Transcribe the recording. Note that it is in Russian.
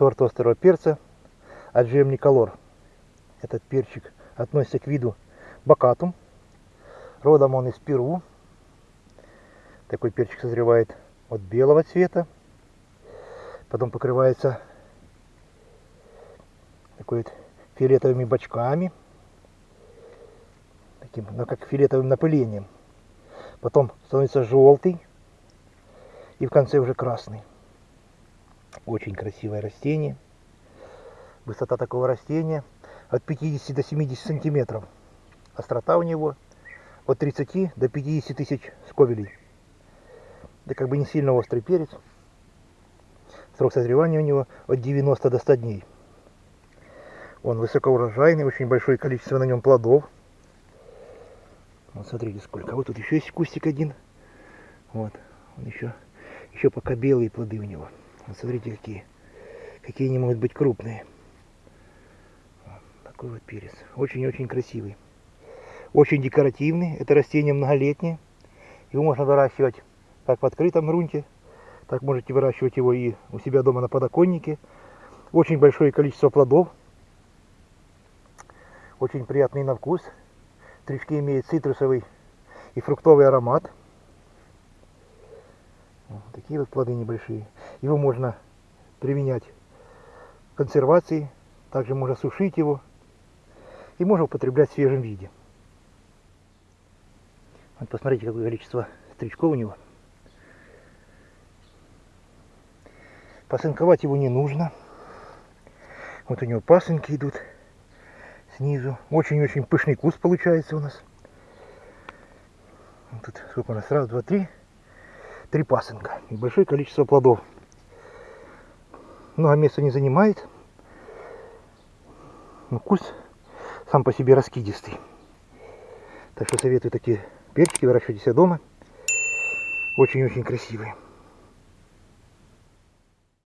сорт острого перца Аджем Николор. Этот перчик относится к виду бакатум. Родом он из Перу. Такой перчик созревает от белого цвета. Потом покрывается такой вот фиолетовыми бочками. Таким, ну, как фиолетовым напылением. Потом становится желтый. И в конце уже красный. Очень красивое растение. Высота такого растения от 50 до 70 сантиметров. Острота у него от 30 до 50 тысяч сковелей. Это как бы не сильно острый перец. Срок созревания у него от 90 до 100 дней. Он высокоурожайный, очень большое количество на нем плодов. Вот смотрите сколько. Вот тут еще есть кустик один. Вот. Он еще, еще пока белые плоды у него. Вот смотрите какие. Какие они могут быть крупные. Вот такой вот перец. Очень-очень красивый. Очень декоративный. Это растение многолетнее. Его можно выращивать как в открытом грунте, так можете выращивать его и у себя дома на подоконнике. Очень большое количество плодов. Очень приятный на вкус. Тришки имеют цитрусовый и фруктовый аромат. Такие вот плоды небольшие. Его можно применять в консервации. Также можно сушить его. И можно употреблять в свежем виде. Вот посмотрите, какое количество стричков у него. Посынковать его не нужно. Вот у него пасынки идут снизу. Очень-очень пышный куст получается у нас. Вот тут сколько у нас? Раз, два, три. Три пасынка. И большое количество плодов. Много места не занимает. Но куст сам по себе раскидистый. Так что советую такие перчики выращивать себя дома. Очень-очень красивые.